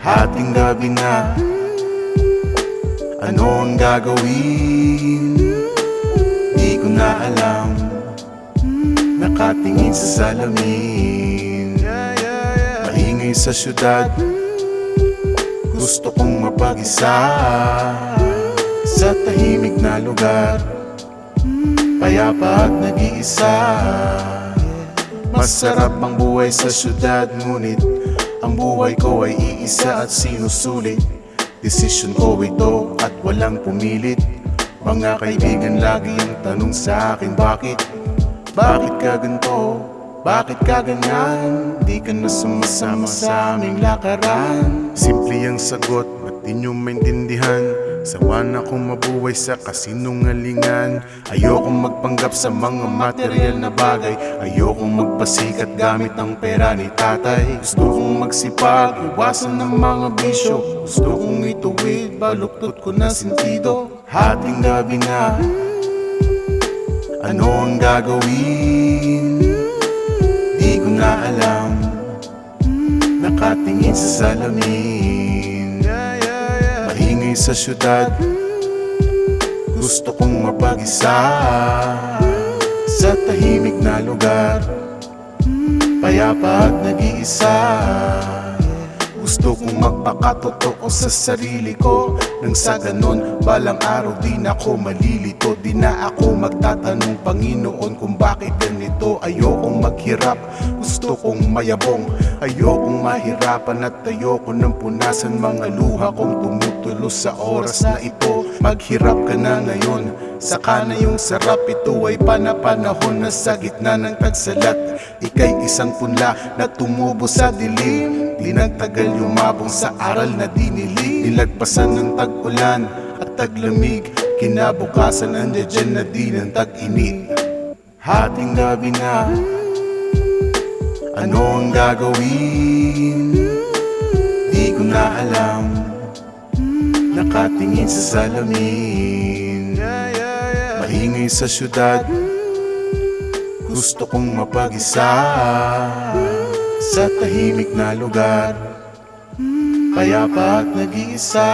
Hating gabi na. Ano ang gagawin? Di ko na alam. Nakatingin sa salamin. Maingay sa syudad. Gusto kong mapag-isa. Sa tahimik na lugar. Payapa at nag-iisa. Masarap ang buhay sa syudad Ngunit ang buhay ko ay iisa at sinusulit Desisyon ko ito at walang pumilit Mga kaibigan lagi ang tanong sa akin Bakit? Bakit ka ganito? Bakit ka ganyan? Di ka na sumasama sa aming lakaran Simple ang sagot, ba't di nyo maintindihan? Sawa na akong mabuhay sa kasinungalingan. Ayokong magpanggap sa mga material na bagay. Ayokong magpasikat gamit ang pera ni tatay. Gusto kong magsipag, iwasan ng mga bisyo. Gusto kong ituwid, baluktot ko na sentido. Hating gabi na. Ano ang gagawin? Di ko na alam. Nakatingin sa salamin sa syudad. Gusto kong mapag-isa Sa tahimik na lugar. Payapa at nag-iisa Gusto kong magpakatotoo sa sarili ko. Nang sa ganon, balang araw di na ako malilito. Di na ako magtatanong Panginoon kung bakit ganito? Ayokong maghirap, gusto kong mayabong. Ayokong mahirapan at ayoko nang punasan Mga luha kong tumutulo sa oras na ito. Maghirap ka na ngayon, saka na yung sarap. Ito ay panapanahon na sa gitna ng tagsalat Ika'y isang punla na tumubo sa dilim Di nagtagal yumabong sa aral na dinilig. Nilagpasan ng tag-ulan at taglamig. Kinabukasan andyan dyan na di ng tag-init. Hating gabi na Ano ang gagawin? Di ko na alam. Nakatingin sa salamin. Maingay sa syudad. Gusto kong mapag-isa Sa tahimik na lugar Payapa at nag-iisa